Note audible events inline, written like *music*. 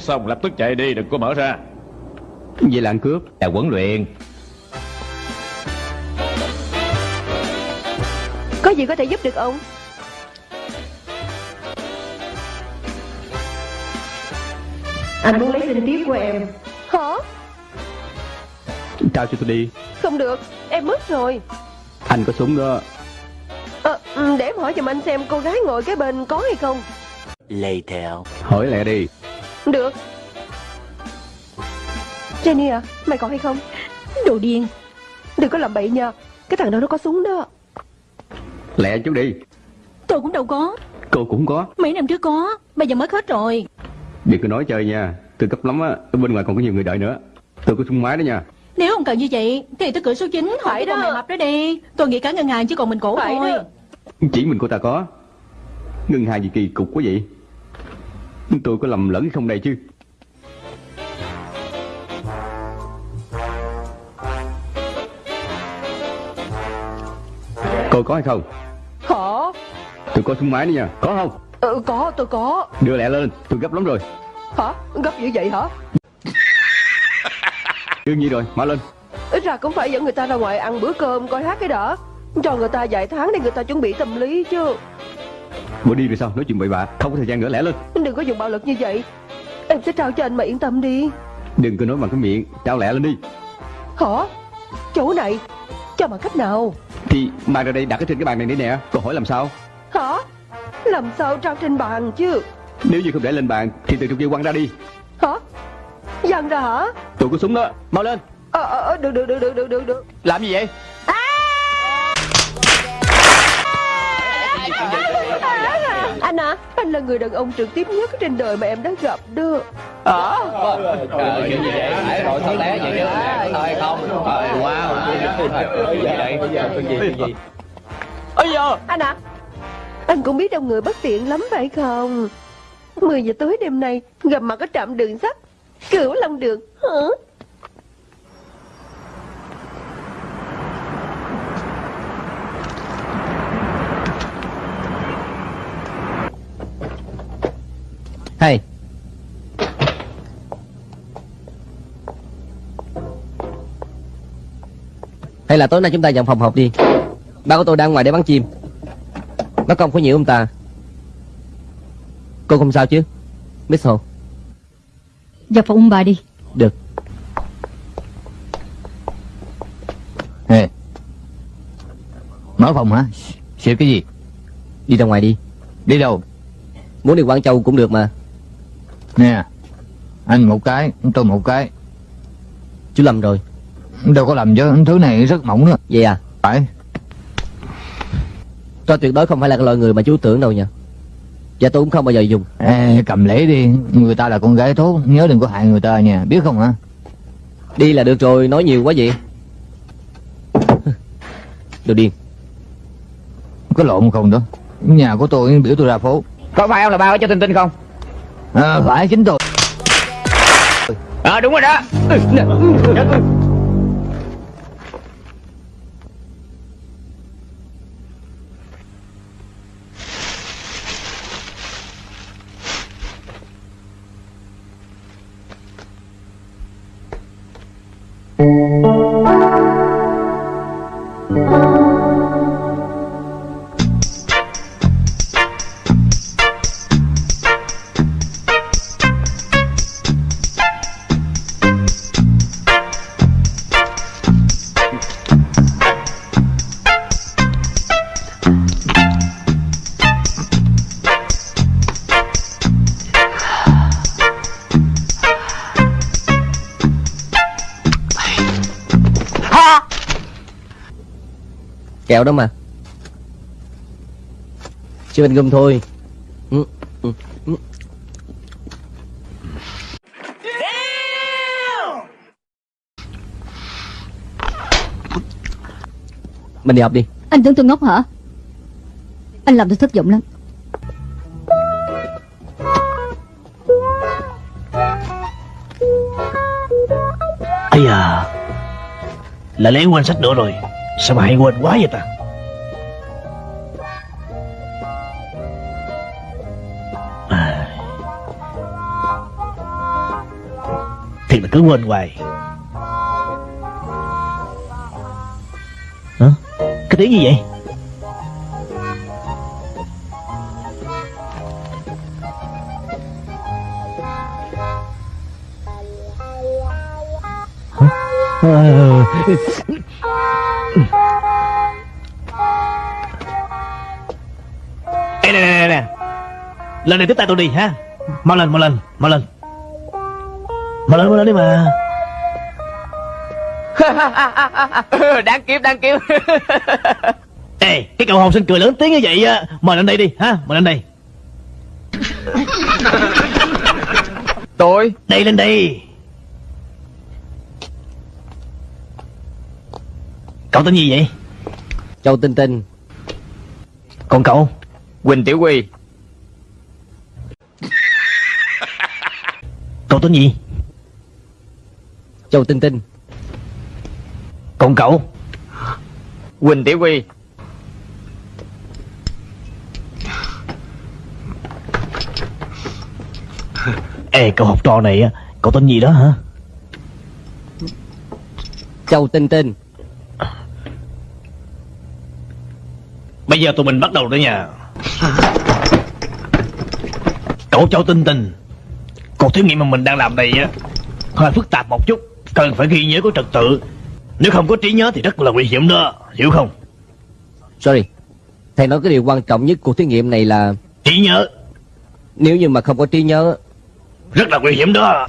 xong lập tức chạy đi đừng có mở ra. Vậy là ăn cướp? Là huấn luyện. Có gì có thể giúp được ông? Anh muốn lấy tình tiết của em. Hả? Trao cho tôi đi. Không được, em mất rồi. Anh có súng đó. Ờ, ừ, để em hỏi giùm anh xem cô gái ngồi kế bên có hay không. Later. Hỏi lẹ đi Được. Jenny à, mày có hay không? Đồ điên. Đừng có làm bậy nha. Cái thằng đó nó có súng đó. Lẹ chút đi. Tôi cũng đâu có. Cô cũng có. Mấy năm trước có Bây giờ mất hết rồi. Đừng có nói chơi nha. Tôi cấp lắm á Ở bên ngoài còn có nhiều người đợi nữa. Tôi có súng máy đó nha. Nếu ông cần như vậy Thì tôi cửa số 9 Phải Hỏi đó. mẹ mập đó đi. Tôi nghĩ cả ngân hàng chỉ còn mình cổ Phải thôi. đó. Chỉ mình cô ta có. Ngân hàng gì kỳ cục quá vậy Tôi có lầm lẫn không đây chứ? Cô có hay không? Hả? Tôi có súng máy đó nha. Có không? Ừ, có, tôi có. Đưa lẹ lên. Tôi gấp lắm rồi. Hả? Gấp dữ vậy hả? *laughs* Đương nhiên rồi Mở lên. Ít ra cũng phải dẫn người ta ra ngoài ăn bữa cơm coi hát cái đã. Cho người ta vài tháng để người ta chuẩn bị tâm lý chứ Bộ đi rồi sao? Nói chuyện bậy bạ. Không có thời gian nữa lẹ lên. Đừng có dùng bạo lực như vậy. Em sẽ trao cho anh mà yên tâm đi. Đừng có nói bằng cái miệng. Trao lẹ lên đi. Hả? Chỗ này Cho bằng cách nào? Thì mang ra đây đặt ở trên cái bàn này đi nè. Cô hỏi làm sao? Hả? Làm sao trao trên bàn chứ? Nếu như không để lên bàn Thì từ trong kia quăng ra đi. Hả? Dằn ra hả? Tôi có súng đó. Mau lên. Ờ, ờ, ờ, được, được, được, được, được, được, được. Làm gì vậy? Anh à, anh là người đàn ông trực tiếp nhất trên đời mà em đã gặp đó Trời chuyện gì vậy? Phải rồi thật lẽ vậy chứ? Thôi không. Thôi wow Gì vậy? Chuyện gì Ây da! Anh à, anh cũng biết đông người bất tiện lắm phải không? 10 giờ tối đêm nay gặp mặt ở trạm đường sắt. Cửu Long Đường. Hả? Hay Hay là tối nay chúng ta dọn phòng họp đi. Ba của tôi đang ngoài để bắn chim. Nó không có nhiều ông ta. Cô không sao chứ Miss Hồ? Vào phòng ông bà đi. Được. Ê. Mở phòng hả? Xịt cái gì? Đi ra ngoài đi. Đi đâu? Muốn đi Quảng Châu cũng được mà. Nè Anh một cái Tôi một cái. Chú Lâm rồi Đâu có làm chứ Thứ này rất mỏng đó Vậy à? Phải. Tôi tuyệt đối không phải là cái loại người mà chú tưởng đâu nha Và tôi cũng không bao giờ dùng. Ê, cầm lễ đi. Người ta là con gái tốt. Nhớ đừng có hại người ta nha. Biết không hả? Đi là được rồi. Nói nhiều quá vậy. *laughs* Đồ điên. Có lộn không đó? Nhà của tôi biểu tôi ra phố. Có phải ông là ba của cho Tinh Tinh không? à, Phải chính tôi. Ờ đúng rồi đó Kẹo đó mà. Chưa bên gum thôi. Ừ, ừ, ừ. Mình đi học đi. Anh tưởng tôi ngốc hả? Anh làm tôi thất vọng lắm. Ây à Lại lấy quên sách nữa rồi Sao mà hay quên quá vậy ta à. Thiệt là cứ quên hoài Hả? Cái tiếng gì vậy? Hả? Ờ. nè nè nè Lần này tiếp tay tôi đi ha. Mau lên mau lên mau lên. Mau lên mau lên đi mà. *laughs* Đáng kiếm đáng kiếm. Ê cái cậu hồng sinh cười lớn tiếng như vậy á. Mời lên đây đi ha Mời lên đây. Tôi? Đây lên đây. Cậu tên gì vậy? Châu Tinh Tinh. Còn cậu Quỳnh Tiểu Quy. *laughs* Cậu tên gì? Châu Tinh Tinh. Còn cậu? Quỳnh Tiểu Quy. *laughs* Ê cậu học trò này á Cậu tên gì đó hả? Châu Tinh Tinh. Bây giờ tụi mình bắt đầu đó nha Cậu Châu Tinh Tinh. Cuộc thí nghiệm mà mình đang làm đây á Hơi phức tạp một chút Cần phải ghi nhớ có trật tự. Nếu không có trí nhớ thì rất là nguy hiểm đó Hiểu không? Sorry. Thầy nói cái điều quan trọng nhất của thí nghiệm này là Trí nhớ. Nếu như mà không có trí nhớ Rất là nguy hiểm đó